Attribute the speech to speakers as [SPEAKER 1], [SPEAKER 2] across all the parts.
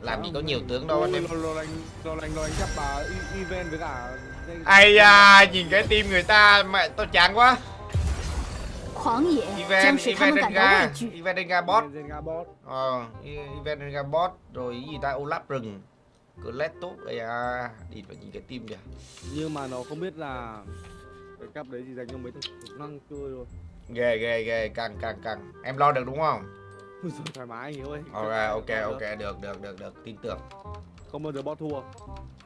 [SPEAKER 1] làm gì có nhiều tướng đâu anh em.
[SPEAKER 2] Lo
[SPEAKER 1] ai da nhìn cái tim người ta mẹ tao chán quá. Event event
[SPEAKER 3] denga
[SPEAKER 1] event denga bot. Ờ event denga bot rồi gì ta olap rừng. Cứ lét tốt đây à đi vào nhìn cái tim kìa.
[SPEAKER 2] Nhưng mà nó không biết là cái cặp đấy chỉ dành cho mấy thằng năng chơi thôi
[SPEAKER 1] ghê ghê ghê càng càng càng em lo được đúng không?
[SPEAKER 2] Thoải mái anh ơi.
[SPEAKER 1] Ok ok ok được. được được được tin tưởng.
[SPEAKER 2] Không bao giờ bot thua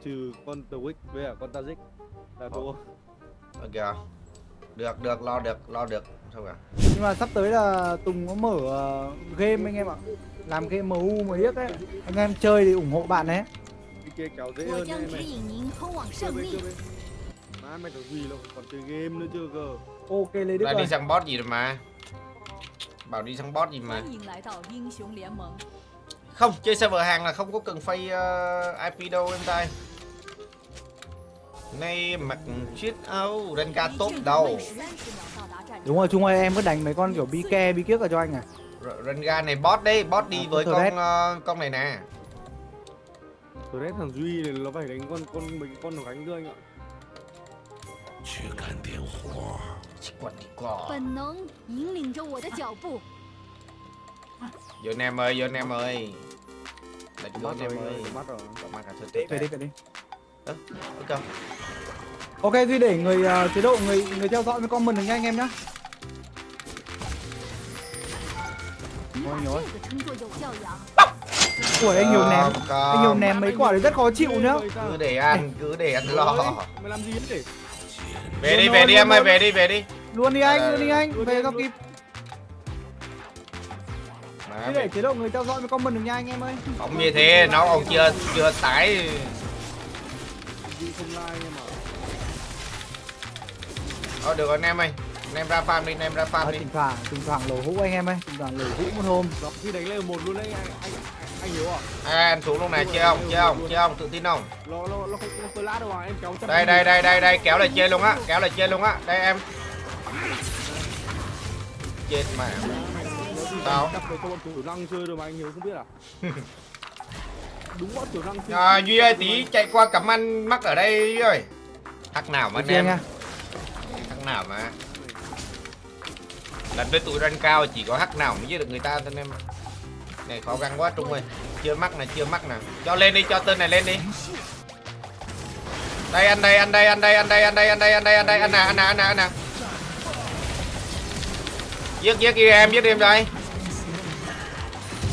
[SPEAKER 2] Trừ con The Wick với con Tazik Là thua. Ờ.
[SPEAKER 1] Ok kìa Được được lo được lo được. Xong cả
[SPEAKER 4] Nhưng mà sắp tới là Tùng có mở ờ, game anh em ạ. Làm game MU mà biết ấy Anh em chơi thì ủng hộ bạn
[SPEAKER 2] ấy kia kéo dễ hơn
[SPEAKER 3] này.
[SPEAKER 2] mày
[SPEAKER 3] Chơi
[SPEAKER 2] bên Má mày có gì đâu còn chơi game nữa chưa cơ.
[SPEAKER 4] Ok lấy
[SPEAKER 1] đứa
[SPEAKER 4] Lại
[SPEAKER 1] đi sang bot gì rồi mà. Bảo đi sang bot gì mà. Không, chơi server hàng là không có cần phay uh, ờ, IP đâu em trai. Nay mặc chiếc áo
[SPEAKER 5] Renga
[SPEAKER 1] tốt
[SPEAKER 5] đầu.
[SPEAKER 4] Đúng rồi, chung ơi em cứ đánh mấy con kiểu bi ke bi kiếc ở cho anh à.
[SPEAKER 1] Renga này bot đấy, bot đi
[SPEAKER 4] à,
[SPEAKER 1] với
[SPEAKER 4] con
[SPEAKER 1] uh, con này nè.
[SPEAKER 2] Thread thằng Duy này nó phải đánh con con mình con nó đánh đưa anh ạ.
[SPEAKER 1] Chỉ quật đi cỏ
[SPEAKER 3] 本能引领着我的脚步。
[SPEAKER 1] vô anh em ơi vô anh em ơi đánh vô
[SPEAKER 2] mắt
[SPEAKER 1] anh
[SPEAKER 2] rồi
[SPEAKER 1] em ơi
[SPEAKER 2] mắt rồi
[SPEAKER 1] Có mắt là thôi tệ
[SPEAKER 4] về đi về đi
[SPEAKER 1] ok
[SPEAKER 4] ok duy để người ờ, chế độ người người theo dõi với comment được nha anh em nhá
[SPEAKER 3] 你把
[SPEAKER 4] Ôi
[SPEAKER 3] 这
[SPEAKER 4] nhồi.
[SPEAKER 3] 个称作有教养。
[SPEAKER 4] Ủa anh nhiều ném
[SPEAKER 1] Không, không.
[SPEAKER 4] anh nhiều ném mấy quả đấy rất khó chịu nhá
[SPEAKER 1] cứ để ăn cứ để ăn lo
[SPEAKER 2] mày làm gì đấy
[SPEAKER 1] Về đi về đi
[SPEAKER 4] luôn
[SPEAKER 1] em ơi về đi về đi.
[SPEAKER 4] Luôn đi anh
[SPEAKER 1] Ờ,
[SPEAKER 4] luôn đi anh về cho kịp. Duy để chế độ người theo dõi với comment được nha anh em ơi.
[SPEAKER 1] Không như thế nó còn chưa chưa tải
[SPEAKER 2] mà
[SPEAKER 1] thôi được rồi anh em ơi. Anh em ra farm đi anh em ra farm
[SPEAKER 4] Ờ,
[SPEAKER 1] đi.
[SPEAKER 4] thỉnh thoảng thỉnh thoảng lẩu hũ anh em ơi. Thỉnh thoảng lẩu hũ một hôm.
[SPEAKER 2] Đó, khi đánh lên một luôn đấy anh anh anh hiểu à
[SPEAKER 1] à, anh xuống lúc này chơi không? Chơi không? Chơi không? Tự tin không?
[SPEAKER 2] Nó nó nó không nó lát đâu à em kéo trăm
[SPEAKER 1] đây đây đây đây đây kéo là chơi luôn á kéo là chơi luôn á. Đây em. Chết mà Sao?
[SPEAKER 2] cặp với con tiểu năng chơi rồi mà anh hiểu không biết à? Đúng bọn tiểu năng chơi.
[SPEAKER 1] À, duy ơi tí chạy qua cắm ăn mắc ở đây ơi. Thắc nào mà anh em thắc nào mà. Lần với tụi rank cao chỉ có hắc nào mới giết được người ta thôi anh em ạ này, khó gắng quá, trung ơi. Chưa mắc này, chưa mắc nè cho lên đi, cho tên này lên đi. Đây anh đây anh đây anh đây anh đây anh đây anh đây anh đây anh đây. Anh nè anh nè ăn nè ăn nè giết giết kia em, giết em đây.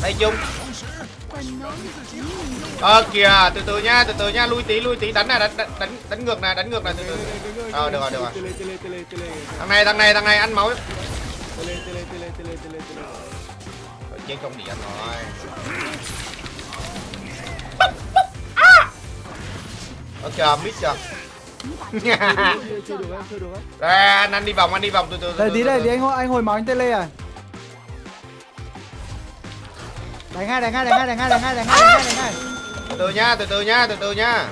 [SPEAKER 1] Đây chung ờ kìa, từ từ nha, từ từ nha. Lui tí lui tí. Đánh nè đánh đánh đánh ngược nè đánh ngược nè từ từ. Ờ được rồi được rồi. Thằng này thằng này thằng này, ăn máu chết không điện rồi. Ở chờ mít chưa? Đây anh, anh đi vòng anh đi vòng từ từ từ
[SPEAKER 4] tí đây tí anh hồi anh hồi máu anh tele à? Đánh ngay đánh ngay đánh ngay đánh ngay đánh ngay đánh ngay đánh ngay
[SPEAKER 1] Từ từ nha từ từ nha từ từ nha.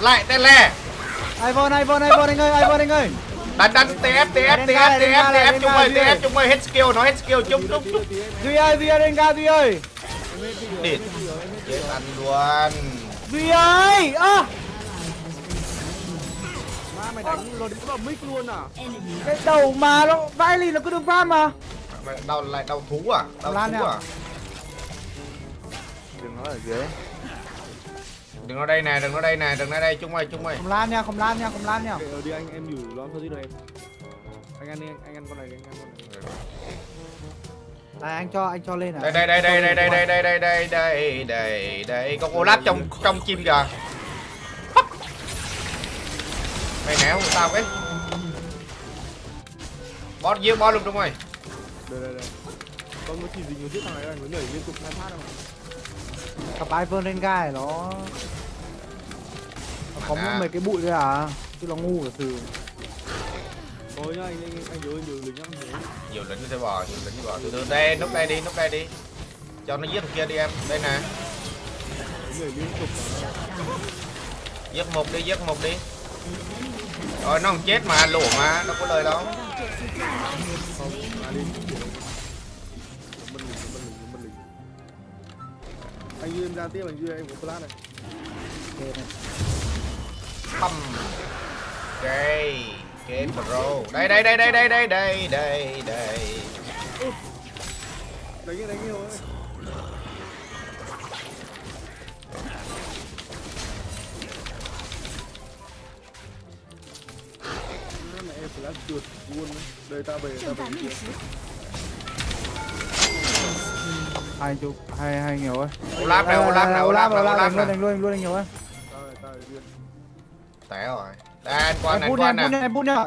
[SPEAKER 1] Lại tele.
[SPEAKER 4] iPhone iPhone iPhone anh ơi iPhone anh ơi
[SPEAKER 1] đánh đánh tf tf tf tf tf chung ơi tf chung ơi hết skill nó hết skill chung chung chung
[SPEAKER 4] duy ơi duy ơi lên ga duy ơi.
[SPEAKER 1] Địt chết anh luôn.
[SPEAKER 4] Duy ơi ơ.
[SPEAKER 2] Má mày đánh đứng vào mic luôn à?
[SPEAKER 4] Cái đầu mà nó vãi lì nó cứ được farm mà.
[SPEAKER 1] Mày đau lại đau thú à? Đau thú à?
[SPEAKER 2] Đừng nói ở dưới
[SPEAKER 1] đừng ở đây nè đừng ở đây nè đừng ở đây chung ơi chung ơi
[SPEAKER 4] không lan nha không lan nha không lan nha
[SPEAKER 2] ở đi anh em nhủ lon thôi đi em anh ăn đi anh anh ăn con này đi, anh ăn con này
[SPEAKER 4] đây anh cho anh cho lên à
[SPEAKER 1] đây đây đây đây đây đây đây đây đây đây đây đây đây con Olaf trong trong chim kìa mày né không sao cái boss giết boss luôn đúng rồi
[SPEAKER 2] đây đây đây con có chỉ gì nhiều giết thằng này anh mới nhảy liên tục hai phát đâu
[SPEAKER 4] cặp iphone lên ga này nó nó có
[SPEAKER 1] À.
[SPEAKER 4] mấy cái bụi thôi à chứ nó ngu cả từ
[SPEAKER 2] thôi nhá anh anh anh nhớ anh nhớ lính nhớ
[SPEAKER 1] nhiều lính sẽ bò nhiều lính sẽ bò từ từ đây núp đây đi núp đây đi. Cho nó giết thằng kia đi em. Đây nè. Giết một đi giết một đi. Rồi nó không chết mà lỗ mà. Đâu có lời đâu
[SPEAKER 2] anh duy em ra tiếp anh duy em của flash này.
[SPEAKER 4] Ok này
[SPEAKER 1] bầm ok game pro. Đây đây đây đây đây đây đây đây. Đây
[SPEAKER 2] đánh kia đánh kia rồi mẹ flash trượt luôn. Đấy ta đây ta về
[SPEAKER 4] hai chục hai hai nhiều ơi
[SPEAKER 1] Olaf này Olaf này Olaf này Olaf này
[SPEAKER 4] luôn đánh luôn đánh nhiều ơi
[SPEAKER 1] té rồi đây anh quan này quan
[SPEAKER 4] này em bút nhá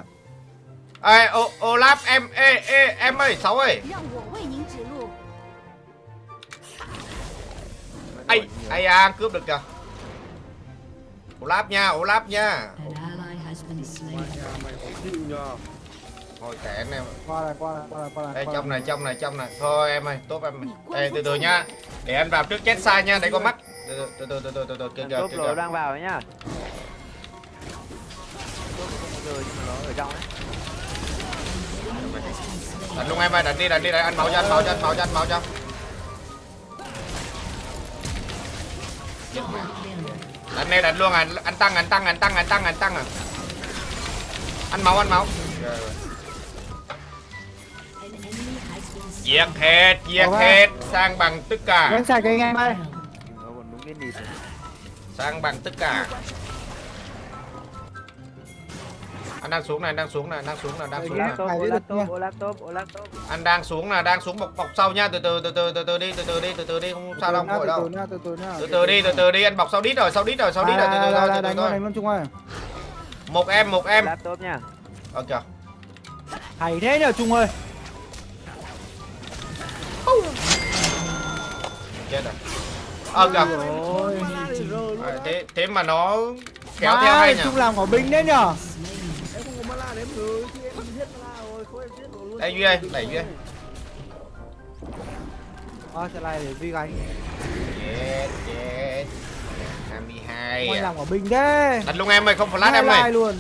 [SPEAKER 1] ê Olaf em ê ê em ơi sáu ơi ai ai à, cướp được kìa Olaf nha Olaf nha thôi kệ anh em.
[SPEAKER 4] Qua này qua này qua này qua này
[SPEAKER 1] đây trong này. trong này trong này. Thôi em ơi tốt em. Đây từ từ nha. Để anh vào trước chết sai nha để có mắt. Từ từ từ từ từ từ từ kìa kìa
[SPEAKER 6] Top
[SPEAKER 1] kìa
[SPEAKER 6] lộ
[SPEAKER 1] kìa.
[SPEAKER 6] đang vào đấy nhá.
[SPEAKER 1] Đánh luôn em ơi đánh đi đánh đi đánh anh máu cho anh máu cho anh máu cho anh máu cho. Đánh đi đánh luôn à. Anh tăng anh tăng anh tăng anh tăng anh tăng à. Anh máu anh máu.
[SPEAKER 5] An
[SPEAKER 1] diệt hết diệt hết. Sang bằng tất cả.
[SPEAKER 4] Đánh sạch anh em ơi
[SPEAKER 1] sang bằng tất cả. Anh đang xuống này đang xuống này đang xuống này đang xuống này.
[SPEAKER 6] top.
[SPEAKER 1] anh đang xuống là đang xuống bọc bọc sau nha. Từ từ từ từ từ từ đi từ từ đi từ từ đi. Không sao đâu vội đâu.
[SPEAKER 4] từ từ nha từ từ nha
[SPEAKER 1] từ từ đi từ từ đi. Anh bọc sau đít rồi sau đít rồi sau đít rồi. Từ từ thôi từ từ thôi. một em một em.
[SPEAKER 6] Top nha.
[SPEAKER 1] ok
[SPEAKER 4] hay thế nhờ chung ơi
[SPEAKER 1] Chết rồi. Ờ
[SPEAKER 4] gặp
[SPEAKER 1] rồi thế, thế mà nó kéo Má, theo hay nhỉ?
[SPEAKER 4] Trung làm quả binh đấy nhở?
[SPEAKER 2] Em không em
[SPEAKER 1] Đây Duy đây, đẩy Duy đây
[SPEAKER 4] Ờ, trận để Duy gánh.
[SPEAKER 1] Chết, chết. 22
[SPEAKER 4] Con
[SPEAKER 1] à.
[SPEAKER 4] làm quả binh đấy
[SPEAKER 1] Đặt luôn em ơi, không flash em ơi.
[SPEAKER 4] luôn.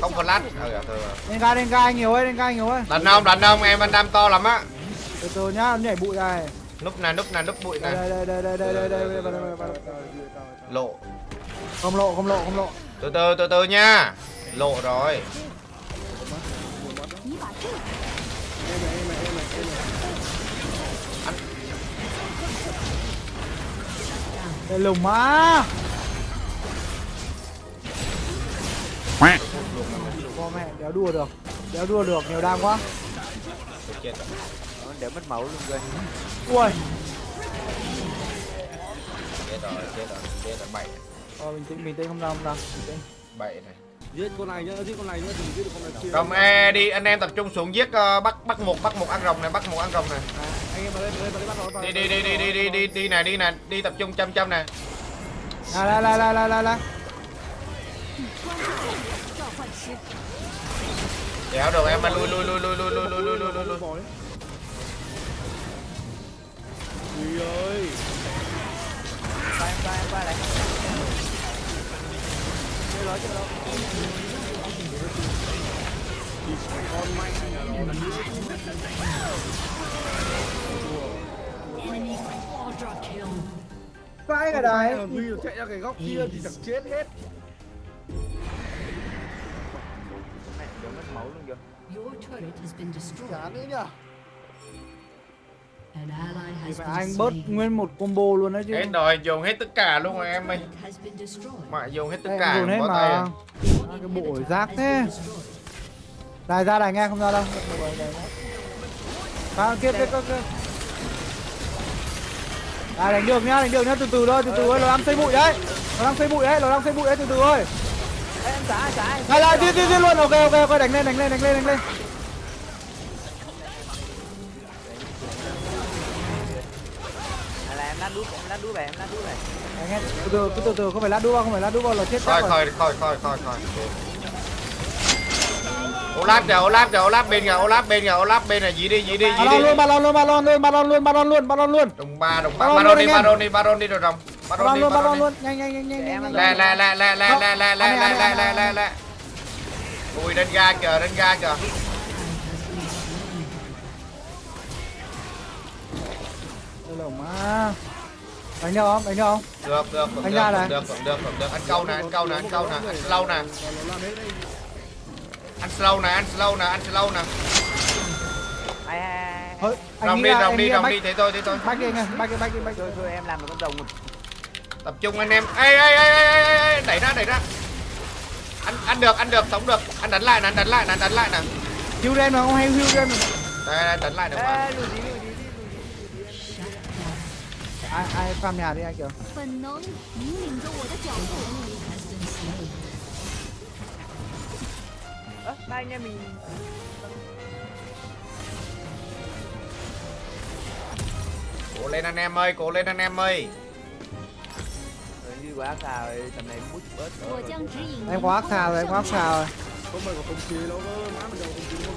[SPEAKER 1] Không flash.
[SPEAKER 3] Lát.
[SPEAKER 1] ừ, thôi.
[SPEAKER 4] Lên ga, lên ga nhiều ơi, lên ga nhiều ơi
[SPEAKER 1] Đánh không, đánh không, em anh đam to lắm á
[SPEAKER 4] từ từ nhá nhảy bụi này.
[SPEAKER 1] Núp này núp này núp bụi này.
[SPEAKER 4] Đây đây đây đây đây đây đây
[SPEAKER 1] lộ.
[SPEAKER 4] Không lộ không lộ không lộ.
[SPEAKER 1] Từ từ từ từ nha. Lộ rồi.
[SPEAKER 4] Đây lùng má. Bò mẹ đéo đua được. Đéo đua được nhiều đam quá
[SPEAKER 6] để mất máu luôn rồi
[SPEAKER 4] ui.
[SPEAKER 1] Chết rồi chết rồi chết rồi bảy thôi
[SPEAKER 4] ờ, mình tính mình tính không đâu không đâu
[SPEAKER 1] bảy này.
[SPEAKER 2] Giết con này nhá giết con này nhá đừng giết được con này kia.
[SPEAKER 1] Đồng e đi anh em tập trung xuống giết uh, bắt bắt một bắt một ăn rồng này bắt một ăn rồng này.
[SPEAKER 2] À,
[SPEAKER 1] đi đi đi đi đi đi đi đi này đi này đi tập trung chăm chăm này.
[SPEAKER 4] À, la la la
[SPEAKER 3] la la la
[SPEAKER 1] đéo được em mà lui lui lui lui lui lui lui lui lui lui
[SPEAKER 2] Ui ơi
[SPEAKER 6] Qua em qua em qua này.
[SPEAKER 2] Chơi nói chơi đâu Con manh là
[SPEAKER 4] vãi cái đấy.
[SPEAKER 2] nó Duy nó chạy ra cái góc kia thì chẳng chết hết
[SPEAKER 6] Mẹ mất máu luôn kìa.
[SPEAKER 5] Your turret has been destroyed.
[SPEAKER 2] Chán đấy nhở
[SPEAKER 4] Phải anh bớt nguyên một combo luôn đấy chứ.
[SPEAKER 1] hết rồi dùng hết tất cả luôn rồi em ơi mà dùng hết tất cả
[SPEAKER 4] dồn hết mà.
[SPEAKER 1] à.
[SPEAKER 4] Cái bộ rác thế. Này ra này nghe không ra đâu. À, kia kia kia kia. À, đánh được nhá, đánh được nhá, từ từ thôi, từ từ thôi, nó đang xây bụi đấy. Nó đang xây bụi đấy, nó đang xây bụi đấy, từ từ thôi.
[SPEAKER 6] Em xả em.
[SPEAKER 4] Này lại, đi đi đi luôn, ok ok ok, đánh lên, đánh lên, đánh lên, đánh lên.
[SPEAKER 6] Em lát đúp về, em lát đúp về.
[SPEAKER 4] Đánh hết, từ từ, từ từ, không phải lát đua, không phải lát đua là chết rồi.
[SPEAKER 1] thôi thôi thôi thôi thôi Olaf kìa Olaf kìa Olaf bên kìa Olaf bên kìa Olaf bên này dí đi dí đi dí đi
[SPEAKER 4] luôn, balon luôn, balon luôn, balon luôn, balon luôn, balon luôn.
[SPEAKER 1] đồng ba đồng ba
[SPEAKER 4] Baron
[SPEAKER 1] baron
[SPEAKER 4] luôn
[SPEAKER 1] đi
[SPEAKER 4] em.
[SPEAKER 1] baron đi baron đi rồi rồng baron
[SPEAKER 4] Balon
[SPEAKER 1] đi
[SPEAKER 4] luôn,
[SPEAKER 1] baron đi
[SPEAKER 4] luôn, nhanh nhanh nhanh nhanh
[SPEAKER 1] lẹ lẹ lẹ lẹ lẹ lẹ lẹ lẹ lẹ lẹ lẹ lẹ lẹ ui lên ga kìa lên ga kìa
[SPEAKER 4] là má. Đánh được không? Đánh được không?
[SPEAKER 1] Được được được
[SPEAKER 4] Anh
[SPEAKER 1] được
[SPEAKER 4] ra
[SPEAKER 1] được
[SPEAKER 4] này.
[SPEAKER 1] được được được được. Anh câu nè anh câu nè anh câu nè. Anh slow nè. Anh slow nè anh slow nè anh slow nè. Rồng đi rồng
[SPEAKER 4] anh
[SPEAKER 1] đi rồng
[SPEAKER 4] bách-
[SPEAKER 1] đi thế thôi thế thôi.
[SPEAKER 4] bách đi anh ơi bách đi bách đi bách đi
[SPEAKER 6] Thôi thôi em làm một con rồng một.
[SPEAKER 1] Tập trung anh em. Ê ê ê ê ê, ê, ê đẩy ra đẩy ra. Anh ăn được ăn được sống được. Anh đánh lại nè anh đánh lại nè anh đánh lại nè.
[SPEAKER 4] Hưu đen mà không hay hưu đen mà.
[SPEAKER 1] Đây đây, đánh lại được mà
[SPEAKER 4] ai ai farm nhà đi anh kiểu
[SPEAKER 6] ba anh em mình
[SPEAKER 1] cố lên anh em ơi cố lên anh em ơi.
[SPEAKER 6] Quá ác rồi tầm này bút bớt
[SPEAKER 3] rồi.
[SPEAKER 4] em quá
[SPEAKER 3] ác
[SPEAKER 4] xà rồi em quá ác rồi.
[SPEAKER 2] Có mày còn không chia đâu đó má mình đâu không chia đâu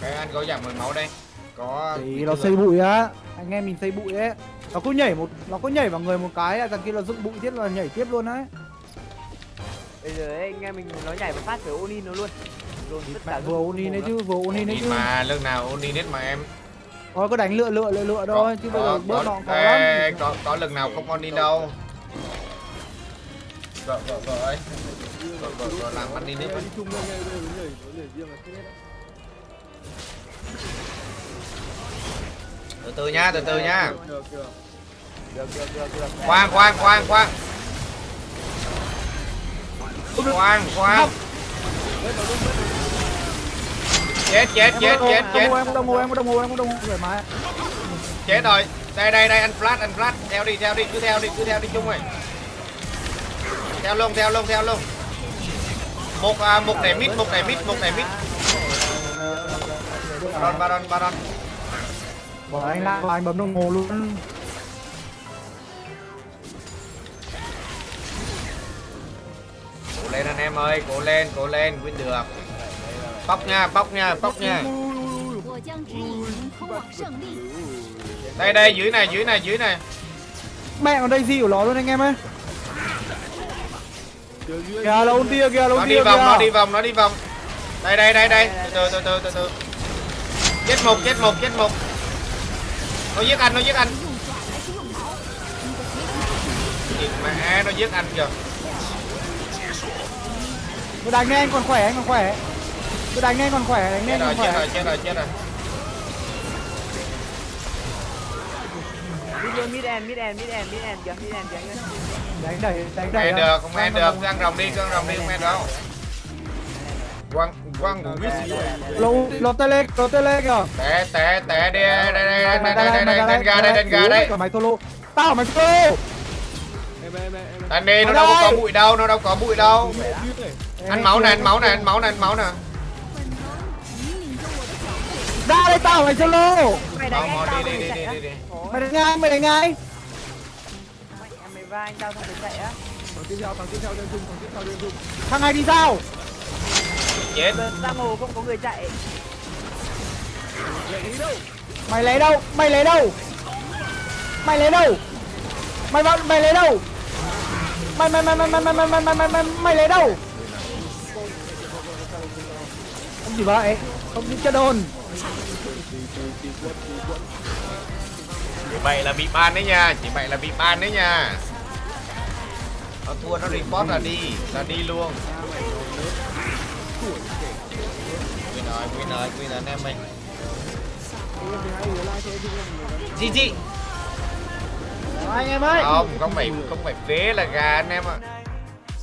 [SPEAKER 1] cái anh có giảm mười máu đây. Có
[SPEAKER 4] thì nó xây bụi á. Anh em mình xây bụi đấy nó cứ nhảy một nó cứ nhảy vào người một cái là thằng kia nó dựng bụi tiếp là nhảy tiếp luôn đấy
[SPEAKER 6] Bây giờ ấy, anh em mình nó nhảy một phát phải Onin nó luôn Dồn tất cả
[SPEAKER 4] vừa uni đấy chứ vừa uni đấy chứ
[SPEAKER 1] mà lưng nào đi hết mà em
[SPEAKER 4] thôi cứ đánh lựa lựa lựa lựa thôi chứ bây giờ bớt nó có
[SPEAKER 1] ê,
[SPEAKER 4] lắm
[SPEAKER 1] có, có lưng nào không on đi đâu vợ vợ vợ ấy vợ vợ vợ làm ăn đi nếp từ nha từ từ nha.
[SPEAKER 2] Được, được.
[SPEAKER 6] Được. Được được được
[SPEAKER 1] khoan khoan khoan khoan. Khoan khoan. Chết chết chết chết chết.
[SPEAKER 4] em có đồng hồ em có đồng hồ em có đồng hồ. Thoải mái.
[SPEAKER 1] Chết rồi. Đây đây đây anh flash anh flash. Theo đi theo đi cứ theo đi cứ theo đi chung rồi. Theo luôn theo luôn theo luôn. Một à, một đẩy mít một đẩy mít một đẩy mít. Baron baron baron
[SPEAKER 4] Bọn anh la vào anh bấm đồng hồ luôn.
[SPEAKER 1] Cố lên anh em ơi, cố lên, cố lên, win được. Bóc nha, bóc nha, bóc nha. Đây đây, dưới này, dưới này, dưới này.
[SPEAKER 4] Mẹ ở đây gì của nó luôn anh em ơi. Kìa là ôn tia, kìa là
[SPEAKER 1] ôn tia, Nó đi vòng, nó đi vòng, Đây đây đây đây, từ từ từ từ từ. Chết một chết một chết một nó giết anh nó giết anh. Mẹ nó giết anh kìa.
[SPEAKER 4] Tôi đánh anh còn khỏe anh còn khỏe. Tôi đánh anh còn khỏe đánh anh còn khỏe chết
[SPEAKER 1] rồi chết rồi chết rồi.
[SPEAKER 6] Đi vô mid end mid end mid end mid end kìa mid end kìa
[SPEAKER 4] đánh đẩy đánh đẩy
[SPEAKER 1] được không ăn được ăn rồng đi ăn rồng đi không ăn đâu quăng quăng của biết gì
[SPEAKER 4] lô lột tê lê lột tê lê kìa.
[SPEAKER 1] Té té té đi đây đây đây đây đây đây đây ga đây đen ga đây.
[SPEAKER 4] mày solo tao mày solo
[SPEAKER 1] Đàn đi, nó đâu có bụi đâu, nó đâu có bụi đâu. Ăn máu này, ăn máu này, ăn máu này, ăn máu
[SPEAKER 3] này
[SPEAKER 4] Ra đây tao mày solo
[SPEAKER 6] Mày đánh anh
[SPEAKER 4] Mày đánh ai, mày đánh ai?
[SPEAKER 6] Mày ra anh tao xong mày chạy á.
[SPEAKER 2] Thằng tiếp theo, thằng tiếp theo lên dung, thằng tiếp theo.
[SPEAKER 4] Thằng này đi sao?
[SPEAKER 1] Chết
[SPEAKER 6] giang hồ không có người chạy.
[SPEAKER 4] Mày lấy đâu? Mày lấy đâu? Mày lấy đâu? Mày vào mày lấy đâu? Mày mày mày mày mày mày mày mày mày mày mày mày lấy đâu? Không gì vậy. Không đi chơi đồn
[SPEAKER 1] chỉ vậy là bị ban đấy nha. Chỉ vậy là bị ban đấy nha. Nó thua nó report là đi. Là đi luôn Quên rồi quên rồi quên rồi anh em mình. GG
[SPEAKER 4] anh em ơi
[SPEAKER 1] không không phải không phải phế là gà anh em ạ